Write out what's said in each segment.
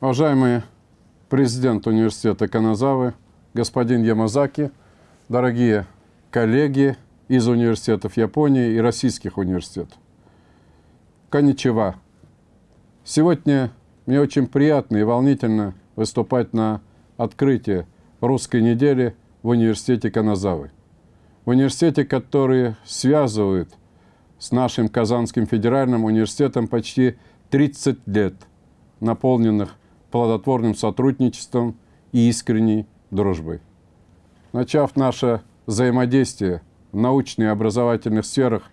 Уважаемый президент университета Каназавы, господин Ямазаки, дорогие коллеги из университетов Японии и российских университетов. Коничева. Сегодня мне очень приятно и волнительно выступать на открытии русской недели в университете Каназавы. В университете, который связывает с нашим Казанским федеральным университетом почти 30 лет, наполненных плодотворным сотрудничеством и искренней дружбой. Начав наше взаимодействие в научных и образовательных сферах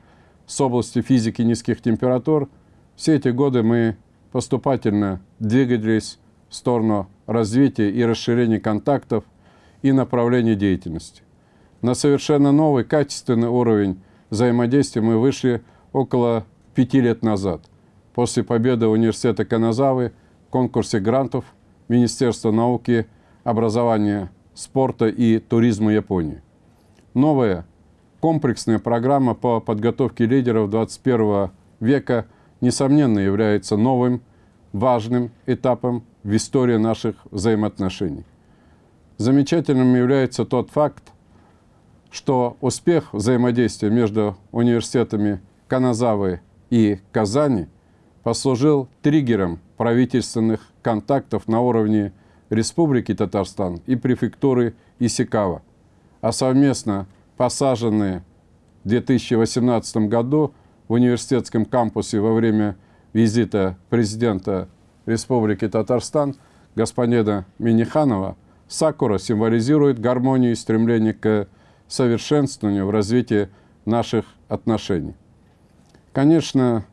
с области физики низких температур, все эти годы мы поступательно двигались в сторону развития и расширения контактов и направлений деятельности. На совершенно новый качественный уровень взаимодействия мы вышли около пяти лет назад, после победы университета Каназавы конкурсе грантов Министерства науки, образования, спорта и туризма Японии. Новая комплексная программа по подготовке лидеров 21 века, несомненно, является новым важным этапом в истории наших взаимоотношений. Замечательным является тот факт, что успех взаимодействия между университетами Каназавы и Казани послужил триггером правительственных контактов на уровне Республики Татарстан и префектуры Исикава, а совместно посаженные в 2018 году в университетском кампусе во время визита президента Республики Татарстан господина Миниханова Сакура символизирует гармонию и стремление к совершенствованию в развитии наших отношений. Конечно,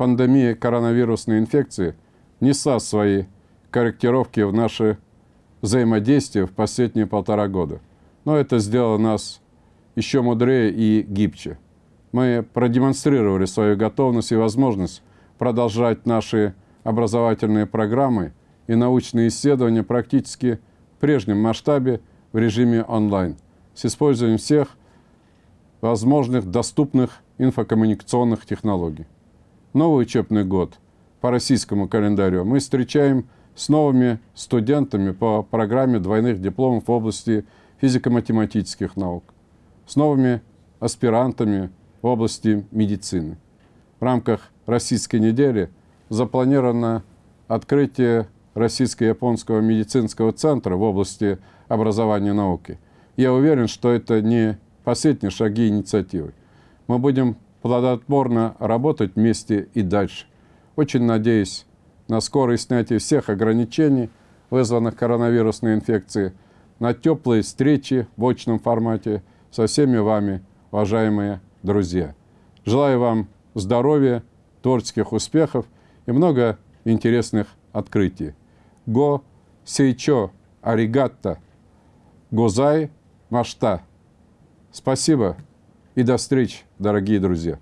пандемия коронавирусной инфекции несла свои корректировки в наше взаимодействие в последние полтора года. Но это сделало нас еще мудрее и гибче. Мы продемонстрировали свою готовность и возможность продолжать наши образовательные программы и научные исследования практически в прежнем масштабе в режиме онлайн с использованием всех возможных доступных инфокоммуникационных технологий. Новый учебный год по российскому календарю мы встречаем с новыми студентами по программе двойных дипломов в области физико-математических наук, с новыми аспирантами в области медицины. В рамках Российской недели запланировано открытие Российско-японского медицинского центра в области образования и науки. Я уверен, что это не последние шаги инициативы. Мы будем плодотворно работать вместе и дальше. Очень надеюсь на скорое снятие всех ограничений, вызванных коронавирусной инфекцией, на теплые встречи в очном формате со всеми вами, уважаемые друзья. Желаю вам здоровья, творческих успехов и много интересных открытий. Го сейчо аригатта, гозай машта. Спасибо и до встречи, дорогие друзья.